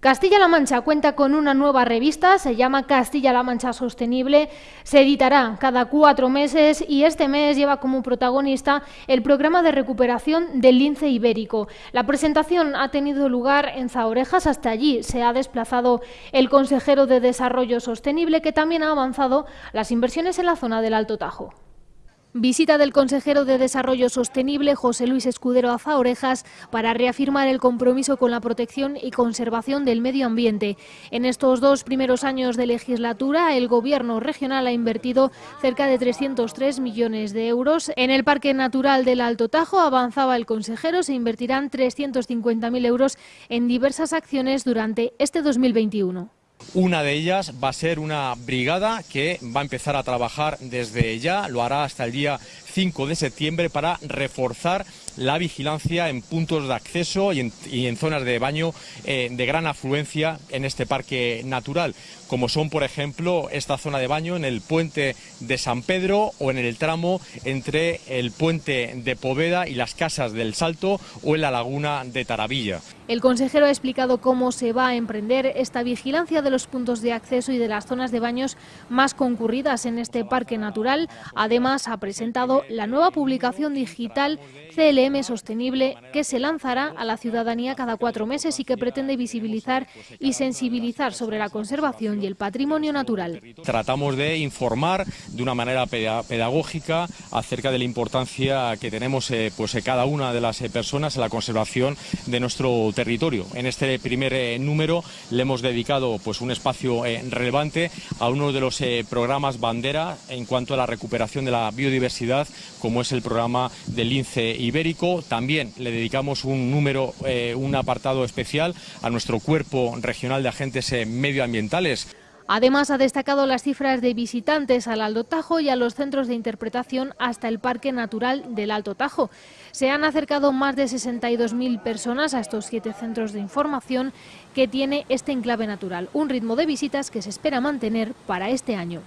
Castilla-La Mancha cuenta con una nueva revista, se llama Castilla-La Mancha Sostenible, se editará cada cuatro meses y este mes lleva como protagonista el programa de recuperación del lince ibérico. La presentación ha tenido lugar en Zaorejas, hasta allí se ha desplazado el consejero de Desarrollo Sostenible que también ha avanzado las inversiones en la zona del Alto Tajo. Visita del consejero de Desarrollo Sostenible, José Luis Escudero Azaorejas, para reafirmar el compromiso con la protección y conservación del medio ambiente. En estos dos primeros años de legislatura, el Gobierno regional ha invertido cerca de 303 millones de euros. En el Parque Natural del Alto Tajo, avanzaba el consejero, se invertirán 350.000 euros en diversas acciones durante este 2021. Una de ellas va a ser una brigada que va a empezar a trabajar desde ya, lo hará hasta el día 5 de septiembre para reforzar la vigilancia en puntos de acceso y en, zonas de baño eh, de gran afluencia en este parque natural, como son, por ejemplo, esta zona de baño en el puente de San Pedro o en el tramo entre el puente de Poveda y las casas del Salto o en la laguna de Taravilla. El consejero ha explicado cómo se va a emprender esta vigilancia de los puntos de acceso y de las zonas de baños más concurridas en este parque natural. Además, ha presentado la nueva publicación digital CLM Sostenible que se lanzará a la ciudadanía cada cuatro meses y que pretende visibilizar y sensibilizar sobre la conservación y el patrimonio natural. Tratamos de informar de una manera pedagógica acerca de la importancia que tenemos eh, pues, eh, cada una de las eh, personas en la conservación de nuestro territorio. En este primer número le hemos dedicado pues, un espacio relevante a uno de los programas bandera en cuanto a la recuperación de la biodiversidad, como es el programa del lince ibérico. También le dedicamos un número, un apartado especial a nuestro cuerpo regional de agentes medioambientales. Además, ha destacado las cifras de visitantes al Alto Tajo y a los centros de interpretación hasta el Parque Natural del Alto Tajo. Se han acercado más de 62.000 personas a estos siete centros de información que tiene este enclave natural, un ritmo de visitas que se espera mantener para este año.